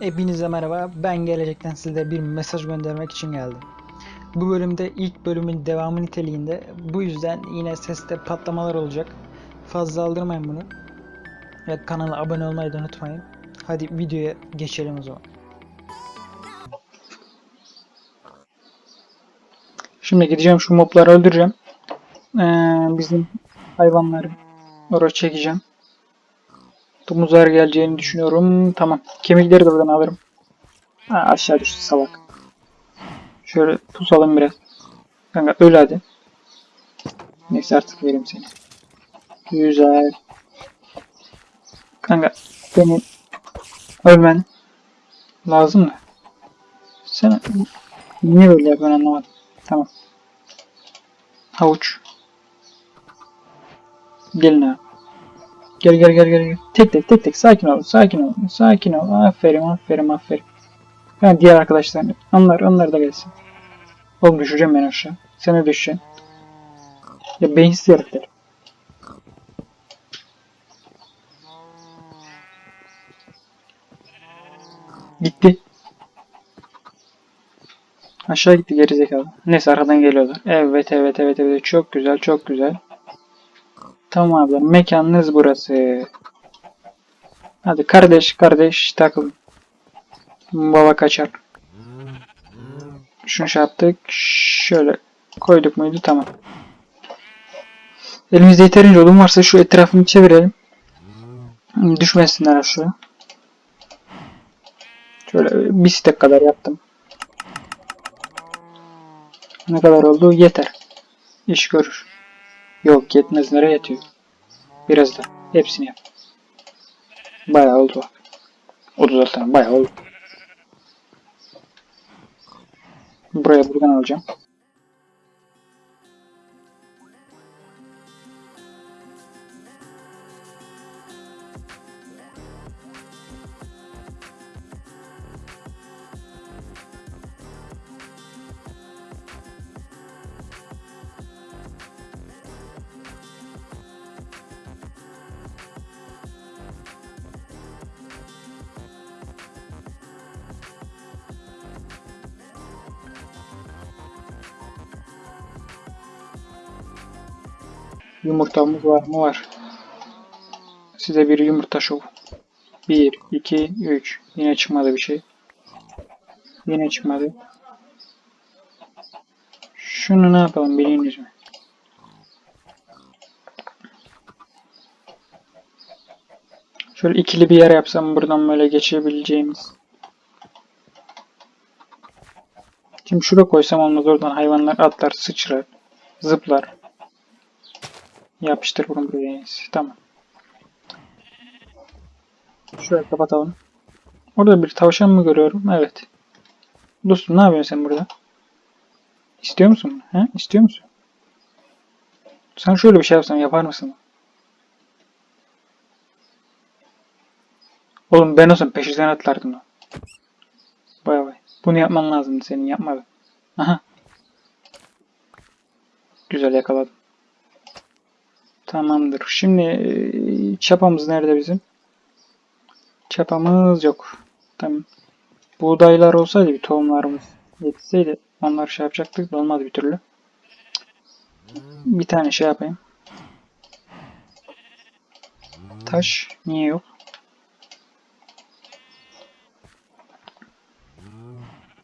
Hepinize merhaba. Ben gelecekten size bir mesaj göndermek için geldim. Bu bölümde ilk bölümün devamı niteliğinde. Bu yüzden yine seste patlamalar olacak. Fazla aldırmayın bunu. Ve kanala abone olmayı da unutmayın. Hadi videoya geçelim o zaman. Şimdi gideceğim şu mobları öldüreceğim. Ee, bizim hayvanları oraya çekeceğim. Domuzlar geleceğini düşünüyorum. Tamam. Kemikleri de buradan alırım. Ha, aşağı düştü salak. Şöyle pusalım biraz. Kanka öl hadi. Neyse artık vereyim seni. Güzel. Kanka senin ölmen lazım mı? Sen niye böyle yapıyorsun anlamadım. Tamam. Havuç. Gelin abi. Gel gel gel gel. gel. Tek tek tek tek sakin ol. Sakin ol. Sakin ol. Aferin aferin aferin. Ben diğer arkadaşlarım. Onlar onlar da gelsin. Oğlum düşeceğim ben aşağı. Sen de düşeceksin. Ya beyinsiz herifler. Gitti. Aşağı gitti gerizekalı. Neyse arkadan geliyorlar. Evet evet evet evet. Çok güzel çok güzel. Tamam abi. Mekanınız burası. Hadi kardeş kardeş takılın. Baba kaçar. Şunu şey yaptık. Şöyle koyduk muydu tamam. Elimizde yeterince odun varsa şu etrafını çevirelim. Düşmesinler aşağı. Şöyle bir stek kadar yaptım. Ne kadar oldu? Yeter. İş görür. Yok yetmez. Nereye yetiyor? Biraz da. Hepsini yap. Bayağı oldu bak. 36 tane bayağı oldu. Buraya buradan alacağım. Yumurtamız var mı? Var. Size bir yumurta şov. 1, 2, 3. Yine çıkmadı bir şey. Yine çıkmadı. Şunu ne yapalım biliyorsunuz mu? Şöyle ikili bir yer yapsam buradan böyle geçebileceğimiz. Şimdi şuraya koysam olmaz oradan hayvanlar atlar, sıçrar, zıplar. Yapıştır bunu buraya. Tamam. Şöyle kapatalım. Orada bir tavşan mı görüyorum? Evet. Dostum ne yapıyorsun sen burada? İstiyor musun? He? İstiyor musun? Sen şöyle bir şey yapsan yapar mısın? Oğlum ben olsam peşinden atlardım lan. Bay bay. Bunu yapman lazımdı senin yapmadın. Aha. Güzel yakaladım. Tamamdır. Şimdi e, çapamız nerede bizim? Çapamız yok. Tamam. Buğdaylar olsaydı bir tohumlarımız yetişseydi onlar şey yapacaktık da olmadı bir türlü. Bir tane şey yapayım. Taş niye yok?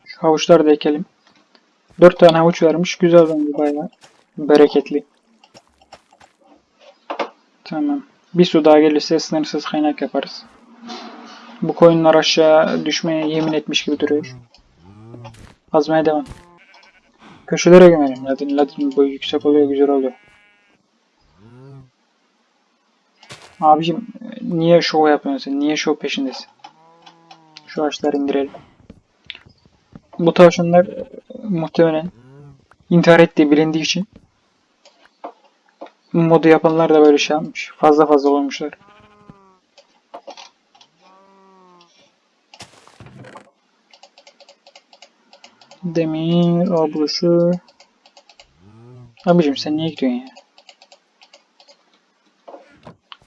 Şu havuçları da ekelim. 4 tane havuç vermiş. Güzel bence bayağı. Bereketli. Tamam. Bir su daha gelirse sınırsız kaynak yaparız. Bu koyunlar aşağı düşmeye yemin etmiş gibi duruyor. Azmaya devam. Köşelere gömelim. Ladin, ladin boyu yüksek oluyor, güzel oluyor. Abicim niye şov yapıyorsun? Niye şov peşindesin? Şu ağaçları indirelim. Bu tavşanlar muhtemelen intihar ettiği bilindiği için modu yapanlar da böyle şey yapmış. Fazla fazla olmuşlar. Demir, abluşu. Abicim sen niye gidiyorsun ya?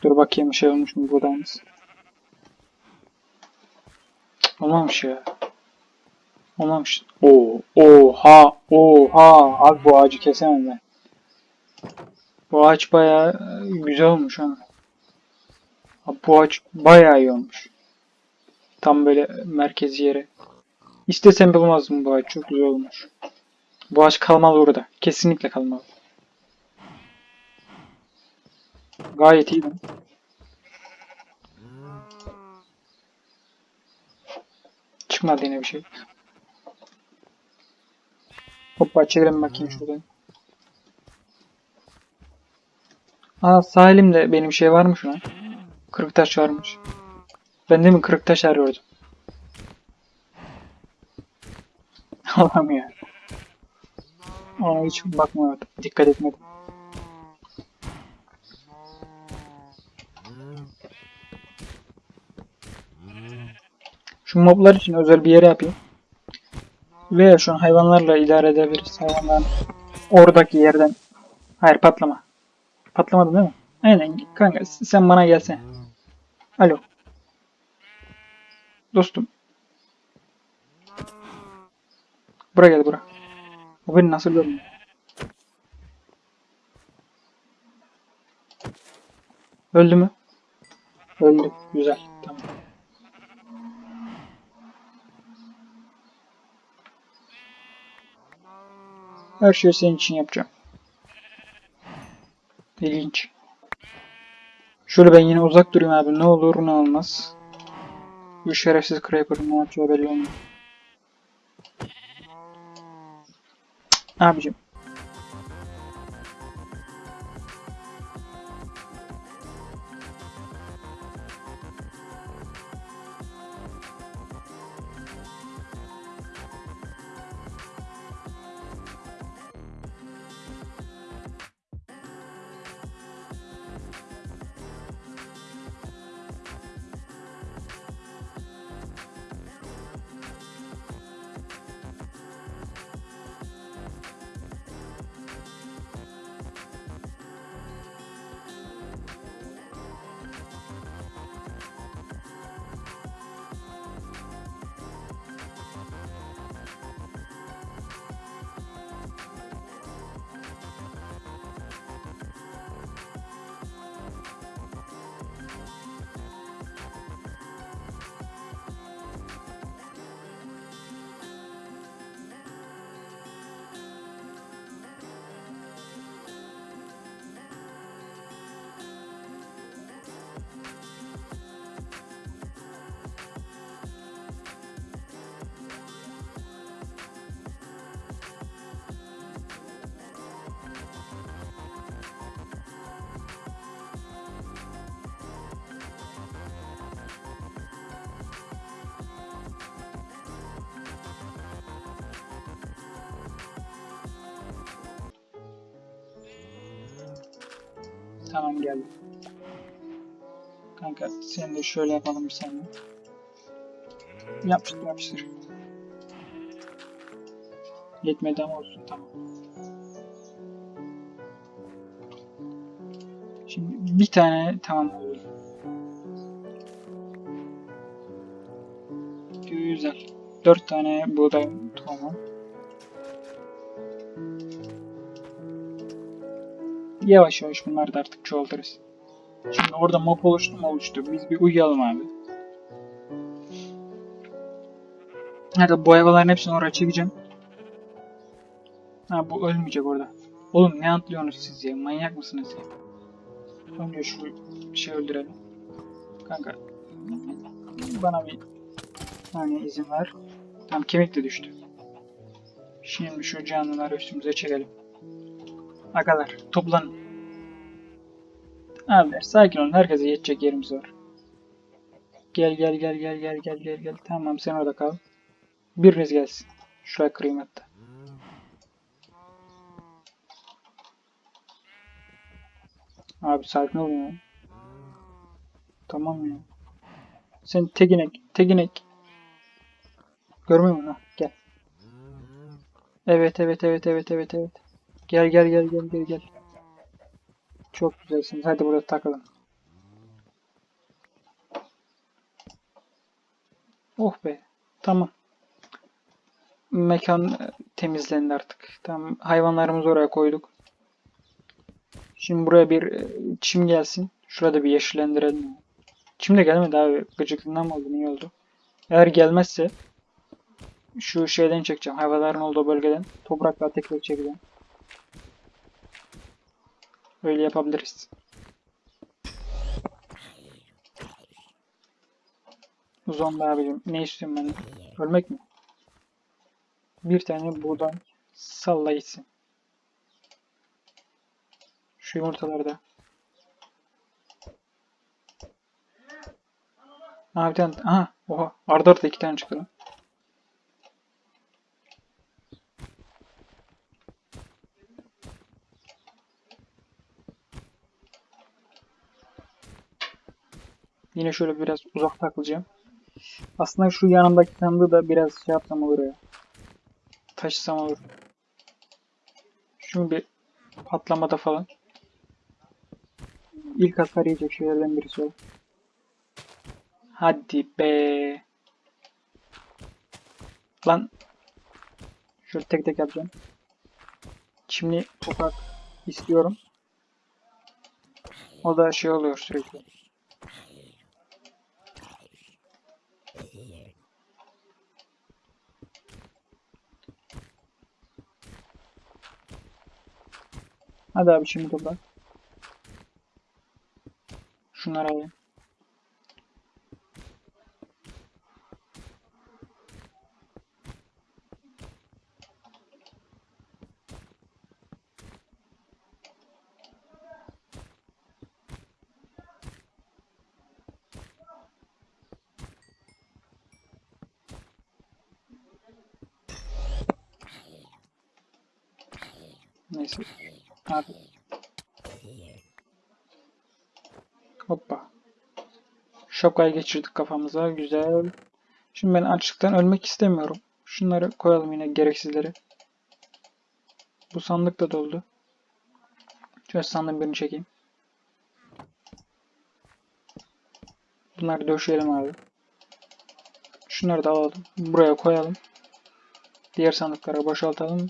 Dur bakayım şey olmuş mu buradayız. Olmamış ya. Olmamış. Oo, oha, oha. Abi bu ağacı kesemem ben. Bu ağaç bayağı e, güzel olmuş ha. Bu ağaç bayağı iyi olmuş. Tam böyle merkezi yere. İstesem bulmazdım bu ağaç. Çok güzel olmuş. Bu ağaç kalmalı orada. Kesinlikle kalmalı. Gayet iyi. Çıkmadı yine bir şey. Hoppa çevirelim bakayım şuradan. Aa sahilimde benim şey varmış lan. Kırık taş varmış. Ben de mi kırık taş arıyordum? Allah'ım ya. Ona hiç bakmadım. Dikkat etmedim. Şu moblar için özel bir yere yapayım. Veya şu an hayvanlarla idare edebiliriz. Hayvanların oradaki yerden. Hayır patlama. Patlamadı değil mi? Aynen kanka sen bana gelsene. Alo. Dostum. Bura gel bura. Bu beni nasıl görmüyor? Öldü mü? Öldü. Güzel. Tamam. Her şeyi senin için yapacağım. İlginç. Şöyle ben yine uzak durayım abi. Ne olur ne olmaz. Bu şerefsiz Creeper'ın ne yapacağı belli olmuyor. Abicim. Tamam geldim. Kanka sen de şöyle yapalım bir saniye. Yapıştır yapıştır. Yetmedi ama olsun tamam. Şimdi bir tane tamam oldu. Güzel. Dört tane buğday Yavaş yavaş bunları da artık çoğaltırız. Şimdi orada mob oluştu mu oluştu. Biz bir uyuyalım abi. Hadi bu hayvanların hepsini oraya çekeceğim. Ha bu ölmeyecek orada. Oğlum ne atlıyorsunuz siz ya? Manyak mısınız ya? Önce şu şey öldürelim. Kanka. Bana bir saniye izin ver. Tam kemik de düştü. Şimdi şu canlıları üstümüze çekelim. Agalar toplanın. Abiler sakin olun. Herkese yetecek yerimiz var. Gel gel gel gel gel gel gel gel. Tamam sen orada kal. Biriniz gelsin. Şuraya kırayım hatta. Abi sakin olun ya. Tamam ya. Sen tek inek, tek inek. Görmüyor musun? Gel. Evet, evet, evet, evet, evet, evet. Gel, gel, gel, gel, gel, gel. Çok güzelsiniz. Hadi burada takılın. Oh be. Tamam. Mekan e, temizlendi artık. Tamam. Hayvanlarımızı oraya koyduk. Şimdi buraya bir e, çim gelsin. Şurada bir yeşillendirelim. Çim de gelmedi abi. Gıcıklığından mı oldu? Niye oldu? Eğer gelmezse şu şeyden çekeceğim. Hayvanların olduğu bölgeden. Toprakla tekrar çekeceğim. Öyle yapabiliriz. Uzun abicim. Ne istiyorsun benden? Ölmek mi? Bir tane buradan salla gitsin. Şu yumurtalarda. Aha bir tane. Aha. Oha. Arda arda iki tane çıktı. Yine şöyle biraz uzak takılacağım. Aslında şu yanımdaki sandığı da biraz şey yapsam olur ya. Taşısam olur. Şimdi patlamada falan. İlk hasar yiyecek şeylerden birisi o. Hadi be. Lan. Şöyle tek tek yapacağım. Şimdi toprak istiyorum. O da şey oluyor sürekli. Hadi abi şimdi toprak. Şunları alayım. Abi. Hoppa. Şapkayı geçirdik kafamıza. Güzel. Şimdi ben açlıktan ölmek istemiyorum. Şunları koyalım yine gereksizleri. Bu sandık da doldu. Şöyle sandığın birini çekeyim. Bunları döşeyelim abi. Şunları da alalım. Buraya koyalım. Diğer sandıklara boşaltalım.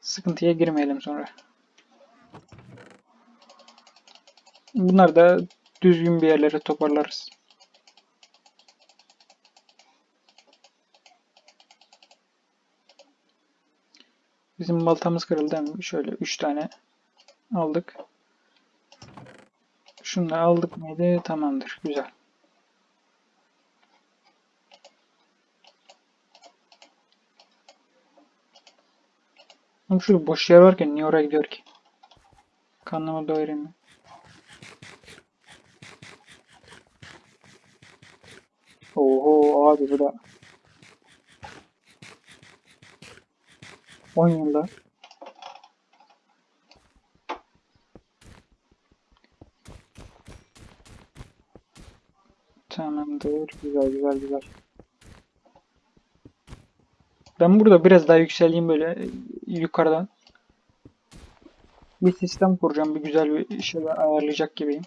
Sıkıntıya girmeyelim sonra. Bunları da düzgün bir yerlere toparlarız. Bizim baltamız kırıldı mi? Şöyle 3 tane aldık. Şunu da aldık mıydı? Tamamdır. Güzel. Ama şurada boş yer varken niye oraya gidiyor ki? Karnımı doyurayım. Oho abi bu da 10 yılda Tamamdır. Güzel güzel güzel. Ben burada biraz daha yükseleyim böyle yukarıdan. Bir sistem kuracağım. Bir güzel bir şeyler ayarlayacak gibiyim.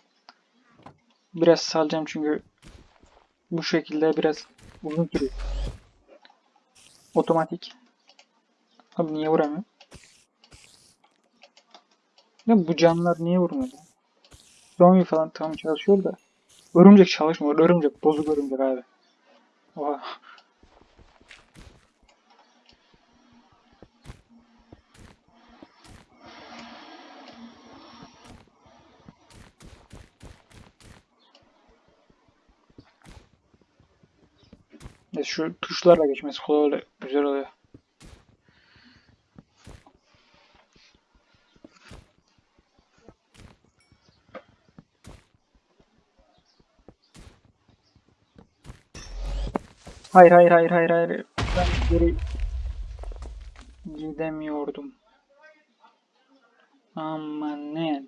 Biraz salacağım çünkü bu şekilde biraz uzun sürüyor. Otomatik. Abi niye vuramıyor? Ya bu canlılar niye vurmuyor? Zombi falan tam çalışıyor da. Örümcek çalışmıyor. Örümcek bozuk örümcek abi. Oha. Ya şu tuşlarla geçmesi kolay oluyor. Güzel oluyor. Hayır hayır hayır hayır hayır. Ben geri gidemiyordum. Aman ne?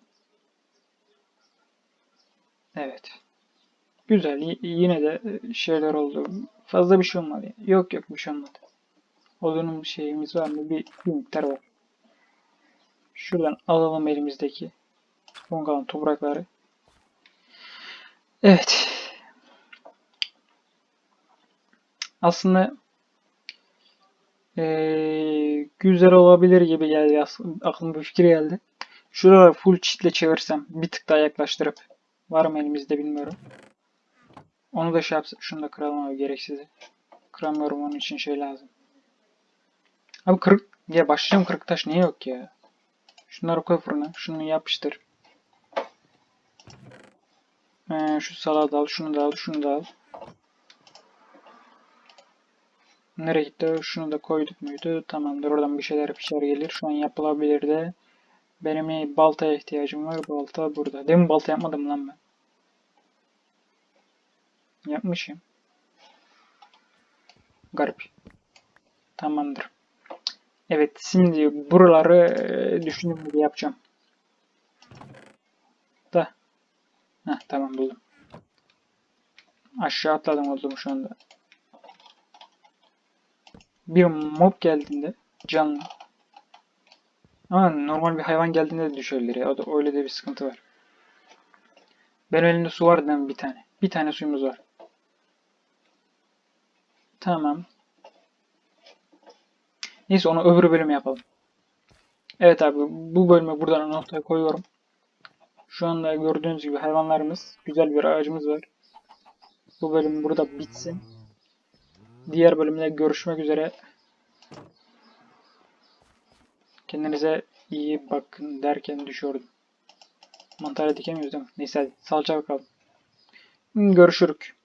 Evet. Güzel. Yine de şeyler oldu. Fazla bir şey olmadı. Yok yok bir şey olmadı. Odunun şeyimiz var mı? Bir, bir miktar var. Şuradan alalım elimizdeki son toprakları. Evet. aslında eee, güzel olabilir gibi geldi. Aklıma bir fikir geldi. Şuraları full çitle çevirsem bir tık daha yaklaştırıp var mı elimizde bilmiyorum. Onu da şey yapsa şunu da kıralım abi gereksizi. Kıramıyorum onun için şey lazım. Abi kırık ya başlayacağım kırık taş niye yok ya? Şunları koy fırına. Şunu yapıştır. Ee, şu salağı da al, şunu da al, şunu da al. Nereye gitti? Şunu da koyduk muydu? Tamamdır. Oradan bir şeyler pişer gelir. Şu an yapılabilir de. Benim baltaya ihtiyacım var. Balta burada. Demin balta yapmadım lan ben. Yapmışım. Garip. Tamamdır. Evet, şimdi buraları e, gibi yapacağım. Da. Heh, tamam buldum. Aşağı atladım oldum şu anda. Bir mob geldiğinde canlı. Ama normal bir hayvan geldiğinde de düşebilir. O da öyle de bir sıkıntı var. Benim elimde su var? Bir tane. Bir tane suyumuz var. Tamam. Neyse onu öbür bölüme yapalım. Evet abi bu bölümü buradan noktaya koyuyorum. Şu anda gördüğünüz gibi hayvanlarımız, güzel bir ağacımız var. Bu bölüm burada bitsin. Diğer bölümde görüşmek üzere. Kendinize iyi bakın derken düşüyordum. Mantarı dikemiyoruz değil mi? Neyse hadi sağlıcakla kalın. Görüşürük.